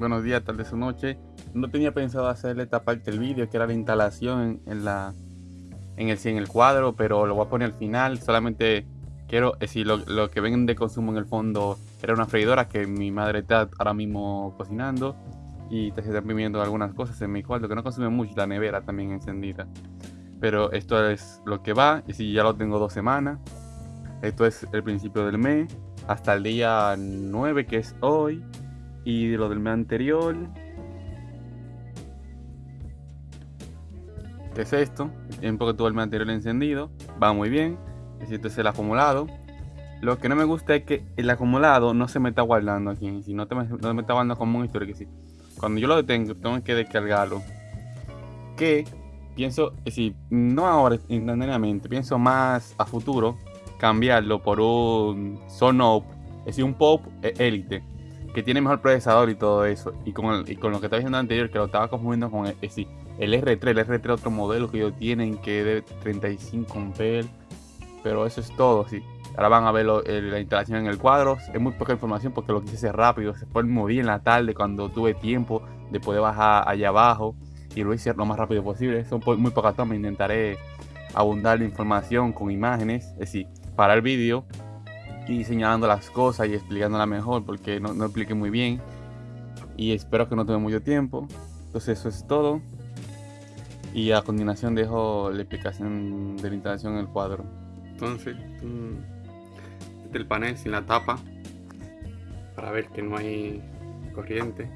buenos días, tardes o noche. No tenía pensado hacerle esta parte del vídeo, que era la instalación en, la en el, en el cuadro, pero lo voy a poner al final. Solamente quiero decir, lo, lo que ven de consumo en el fondo era una freidora que mi madre está ahora mismo cocinando y se están viviendo algunas cosas en mi cuarto que no consume mucho, la nevera también encendida. Pero esto es lo que va, y si ya lo tengo dos semanas. Esto es el principio del mes, hasta el día 9 que es hoy, y lo del mes anterior. ¿Qué es esto? El tiempo que tuvo el mes anterior encendido, va muy bien. Este es el acumulado. Lo que no me gusta es que el acumulado no se me está guardando aquí. Si no, te no me está guardando como un historia que sí. Cuando yo lo detengo, tengo que descargarlo. Que pienso, si no ahora instantáneamente, pienso más a futuro cambiarlo por un Sonope, es decir, un Pop Elite, que tiene mejor procesador y todo eso. Y con, y con lo que estaba diciendo anterior, que lo estaba confundiendo con el, el R3, el R3 otro modelo que ellos tienen que de 35 amperes. Pero eso es todo, sí. Ahora van a ver la instalación en el cuadro. Es muy poca información porque lo quise hacer rápido. Se fue bien en la tarde cuando tuve tiempo de poder bajar allá abajo. Y lo hice lo más rápido posible. Son muy pocas tomas. Intentaré abundar la información con imágenes. Es decir, para el vídeo y señalando las cosas y explicándola mejor porque no, no expliqué muy bien. Y espero que no tome mucho tiempo. Entonces eso es todo. Y a continuación dejo la explicación de la instalación en el cuadro. Entonces, del panel sin la tapa para ver que no hay corriente.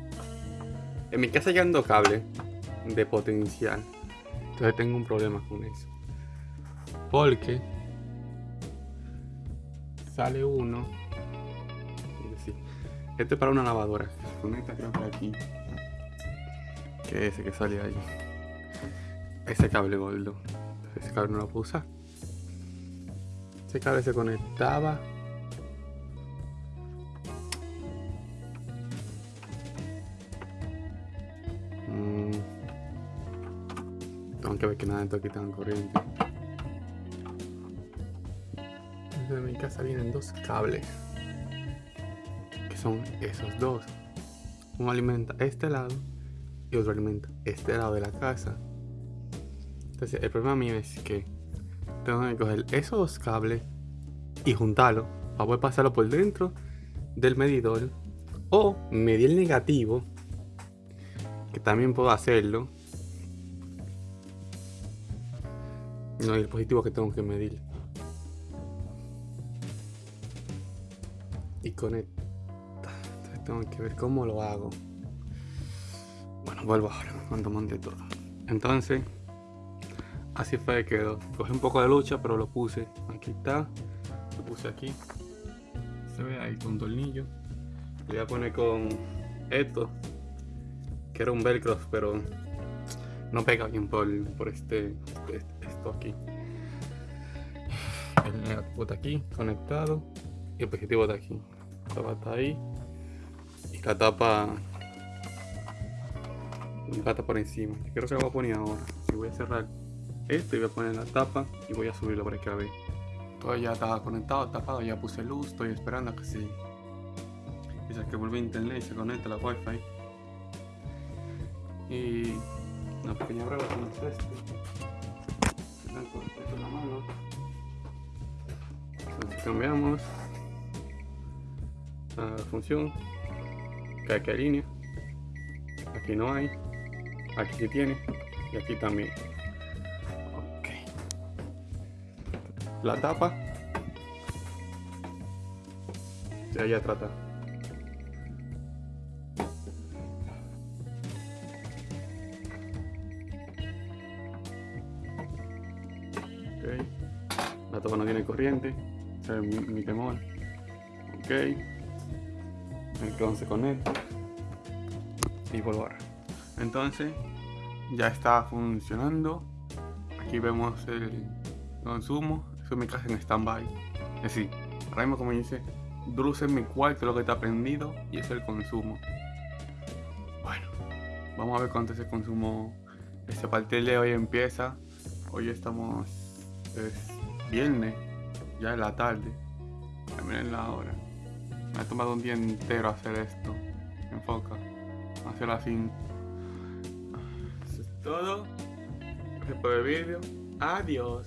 En mi casa ya ando cable de potencial. Entonces tengo un problema con eso. Porque sale uno. Este es para una lavadora. Se conecta creo que aquí. Que ese que sale ahí. Ese cable gordo. Ese cable no lo puedo usar. Ese cable se conectaba Tengo que ver que nada de aquí tenga corriente. Casa vienen dos cables. Que son esos dos. Uno alimenta este lado y otro alimenta este lado de la casa. Entonces el problema mío es que tengo que coger esos dos cables y juntarlo para poder pasarlo por dentro del medidor o medir el negativo que también puedo hacerlo No, el positivo que tengo que medir. Y conecta. Entonces tengo que ver cómo lo hago. Bueno, vuelvo ahora cuando monte todo. Entonces, así fue que quedó. Cogí un poco de lucha, pero lo puse. Aquí está. Lo puse aquí. Se ve ahí con tornillo. Le voy a poner con esto. Que era un velcro, pero no pega bien por, por este, este, esto aquí. El negativo está aquí, conectado. Y el positivo está aquí. Ahí. Y la tapa. La tapa por encima. Creo que la voy a poner ahora. Y voy a cerrar esto y voy a poner la tapa. Y voy a subirlo para que la vean. Todo ya estaba conectado, tapado, ya puse luz. Estoy esperando a que se. Dice que vuelve a internet y se conecta la wifi. Y una pequeña prueba con mano. Entonces cambiamos la función. Que aquí hay línea. Aquí no hay. Aquí sí tiene. Y aquí también. Ok. La tapa. Ya ya trata. La tapa no tiene corriente. Ese es mi, temor. Ok. Entonces conecto. Y volver. Entonces ya está funcionando. Aquí vemos el consumo. Eso es mi casa en stand-by. Es decir, ahora como dice, dulce en mi cuarto lo que está prendido y es el consumo. Bueno, vamos a ver cuánto es el consumo. Este partido de hoy empieza. Hoy estamos es viernes, ya es la tarde. Miren la hora. Me ha tomado un día entero hacer esto. Enfoca. hacerlo así. Eso es todo. Gracias por el vídeo. Adiós.